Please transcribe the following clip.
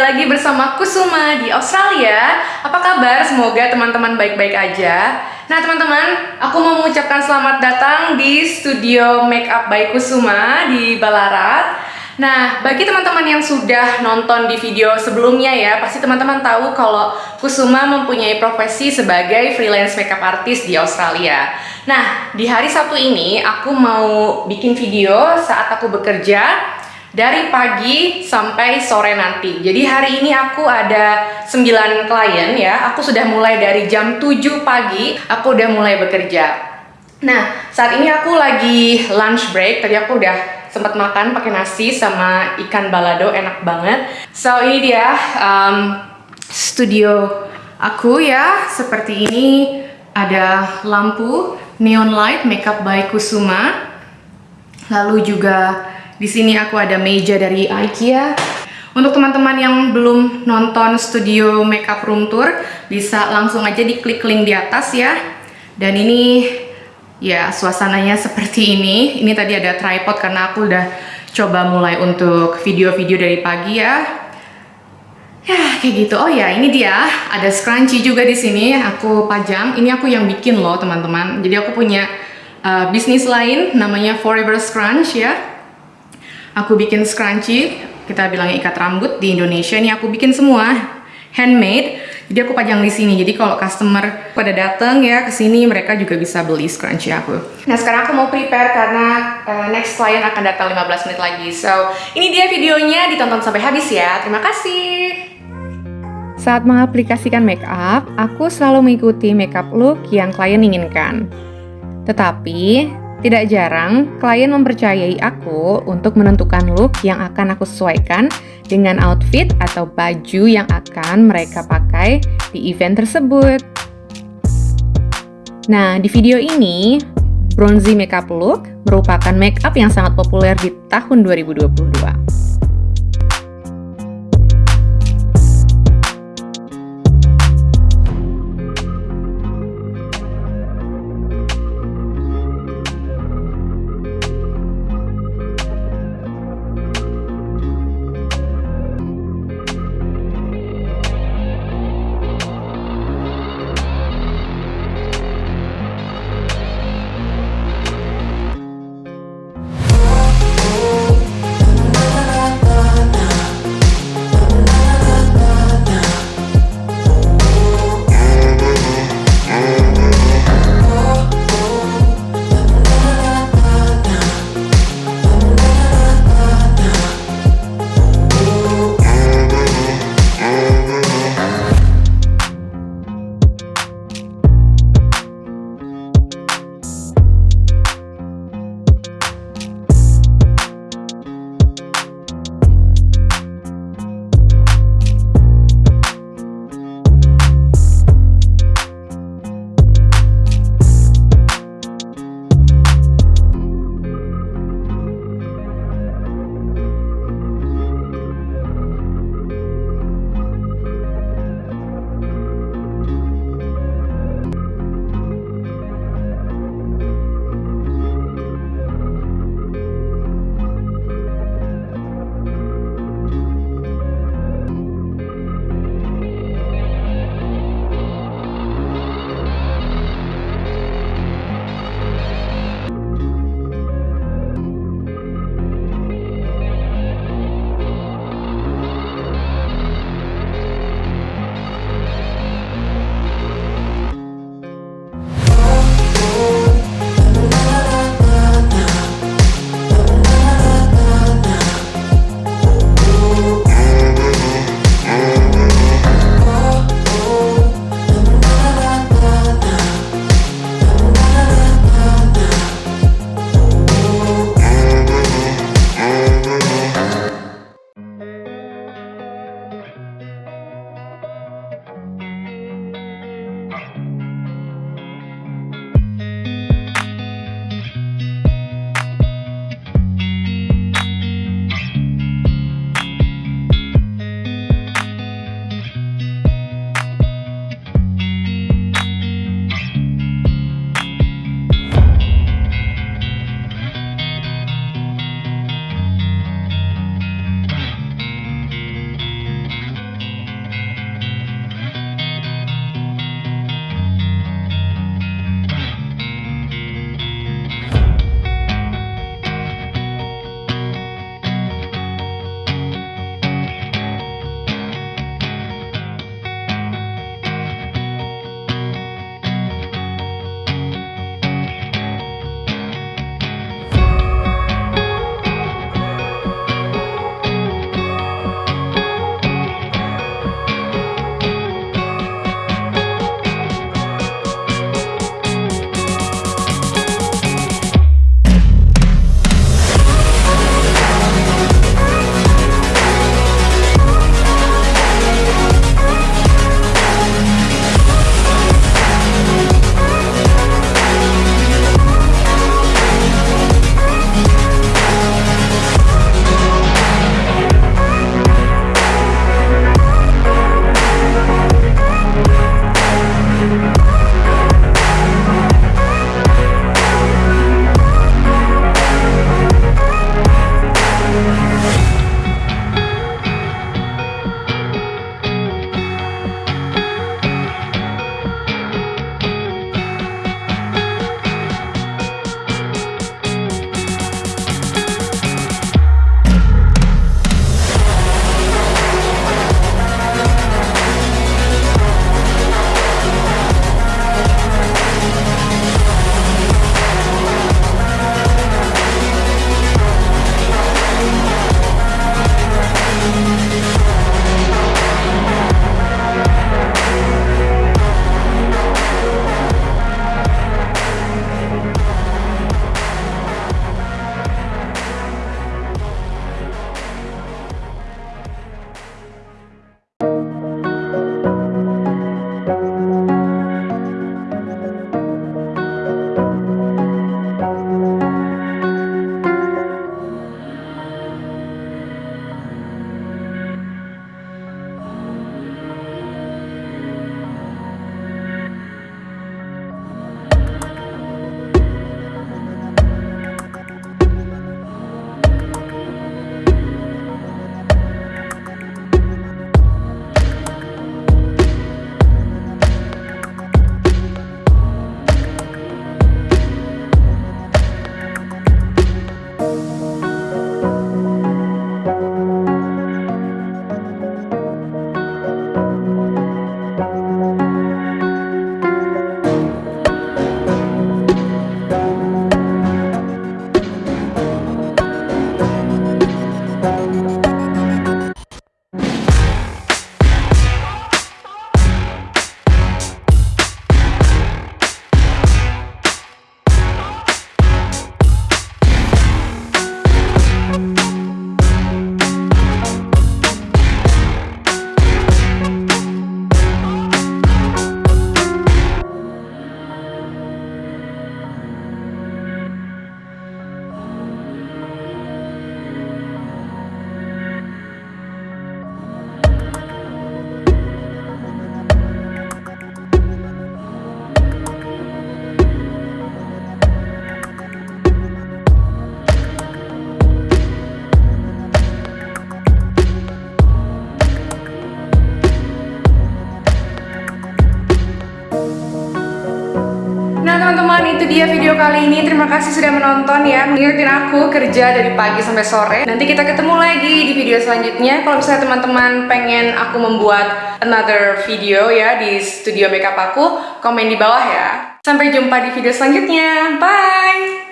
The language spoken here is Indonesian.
lagi bersama Kusuma di Australia. Apa kabar? Semoga teman-teman baik-baik aja. Nah, teman-teman, aku mau mengucapkan selamat datang di studio Makeup by Kusuma di Balarat. Nah, bagi teman-teman yang sudah nonton di video sebelumnya ya, pasti teman-teman tahu kalau Kusuma mempunyai profesi sebagai freelance makeup artist di Australia. Nah, di hari Sabtu ini aku mau bikin video saat aku bekerja dari pagi sampai sore nanti. Jadi hari ini aku ada 9 klien ya. Aku sudah mulai dari jam 7 pagi, aku udah mulai bekerja. Nah, saat ini aku lagi lunch break. Tadi aku udah sempat makan pakai nasi sama ikan balado, enak banget. So, ini dia um, studio aku ya. Seperti ini ada lampu neon light makeup by Kusuma. Lalu juga di sini aku ada meja dari IKEA. Untuk teman-teman yang belum nonton studio makeup room tour, bisa langsung aja diklik link di atas ya. Dan ini ya suasananya seperti ini. Ini tadi ada tripod karena aku udah coba mulai untuk video-video dari pagi ya. Ya, kayak gitu. Oh ya, ini dia. Ada scrunchie juga di sini. Aku pajang. Ini aku yang bikin loh, teman-teman. Jadi aku punya uh, bisnis lain namanya Forever Scrunch ya aku bikin scrunchie kita bilang ikat rambut di Indonesia ini aku bikin semua handmade. Jadi aku pajang di sini. Jadi kalau customer pada datang ya ke sini mereka juga bisa beli scrunchie aku. Nah sekarang aku mau prepare karena uh, next client akan datang 15 menit lagi. So ini dia videonya ditonton sampai habis ya. Terima kasih. Saat mengaplikasikan makeup, aku selalu mengikuti makeup look yang klien inginkan. Tetapi, tidak jarang, klien mempercayai aku untuk menentukan look yang akan aku sesuaikan dengan outfit atau baju yang akan mereka pakai di event tersebut. Nah, di video ini, Bronzy Makeup Look merupakan makeup yang sangat populer di tahun 2022. Itu dia video kali ini. Terima kasih sudah menonton ya. Mengingetin aku kerja dari pagi sampai sore. Nanti kita ketemu lagi di video selanjutnya. Kalau misalnya teman-teman pengen aku membuat another video ya di studio makeup aku, komen di bawah ya. Sampai jumpa di video selanjutnya. Bye!